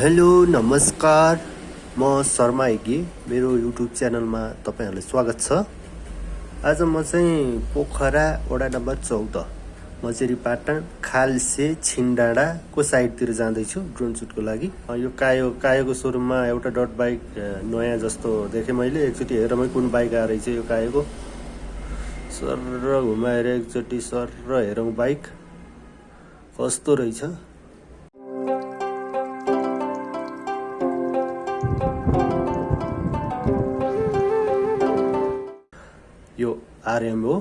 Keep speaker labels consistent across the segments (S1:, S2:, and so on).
S1: Hello नमस्कार। म शर्मा हेगी मेरो युट्युब च्यानलमा तपाईँहरूलाई स्वागत छ। आज म चाहिँ पोखरा वडा नम्बर चौध मचेरी पाटन खालसे छिनडाँडाको साइडतिर जाँदैछु ड्रोन सुटको लागि। यो कायो कायोको सोरुममा एउटा डट बाइक नयाँ जस्तो देखेँ मैले। एकचोटि हेरमै कुन बाइक आएर रहेछ यो कायोको। सर घुमाएर एकचोटि सर हेरौँ बाइक। कस्तो रहेछ? यो आरएम हो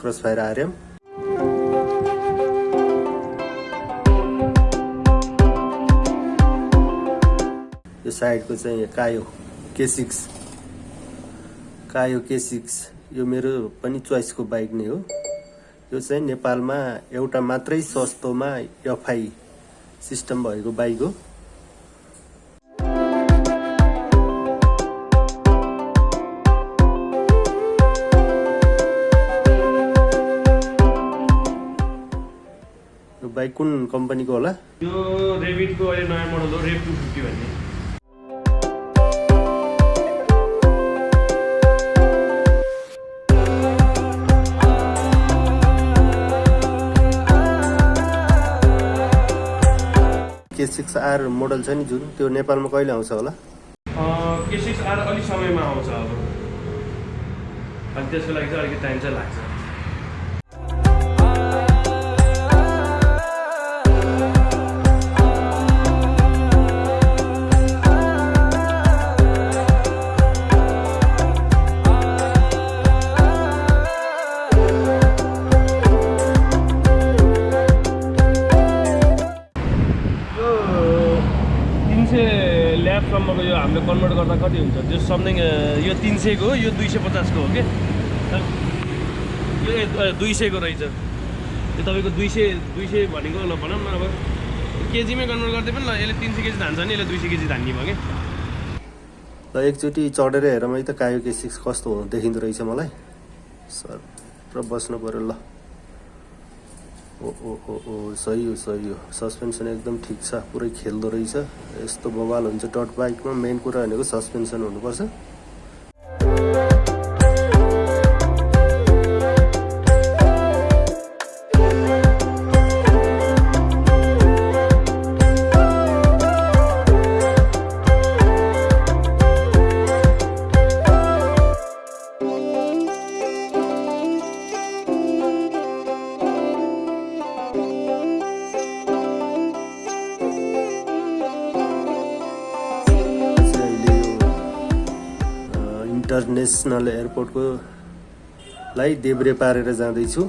S1: क्रस फायर आरएम यो साइडको चाहिँ कायो के सिक्स कायो के सिक्स यो मेरो पनि चोइसको बाइक नै हो। यो चाहिँ नेपालमा एउटा मात्रै सस्तोमा एफआई सिस्टम भएको बाइक हो। बाइक कुन कम्पनीको होला?
S2: यो रेबिटको अहिले नयाँ मोडल हो रेब टू फिफ्टी भन्ने।
S1: के सिक्स आर मोडल छ नि जुन त्यो नेपालमा कहिले आउँछ होला?
S2: के सिक्स आर अलिक समयमा आउँछ अब। अनि त्यसको लागि चाहिँ अलिकति टाइम चाहिँ लाग्छ। ल्याबसम्मको यो हामीले कन्भर्ट गर्दा कति हुन्छ? त्यो समथिङ यो तिन सयको हो यो दुई सय पचासको हो कि? यो दुई सयको रहेछ। यो तपाईँको दुई सय दुई सय भनेको ल भनौँ न अब। केजीमै कन्भर्ट गर्दै पनि ल यसले तिन सय केजी धान्छ नि यसले दुई सय केजी धान्ने भयो कि?
S1: ल एकचोटि चढेर हेरौँ है त कायो के सिक्स कस्तो हो देखिँदो रहेछ मलाई। सर र बस्नु पऱ्यो ल। ओ ओ ओ ओ सही हो सही हो। सस्पेन्सन एकदम ठिक छ पुरै खेल्दो रहेछ। यस्तो बवाल हुन्छ डट बाइकमा मेन कुरा भनेको सस्पेन्सन हुनुपर्छ। इन्टरनेसनल एयरपोर्टको लाई देब्रे पारेर जाँदैछु।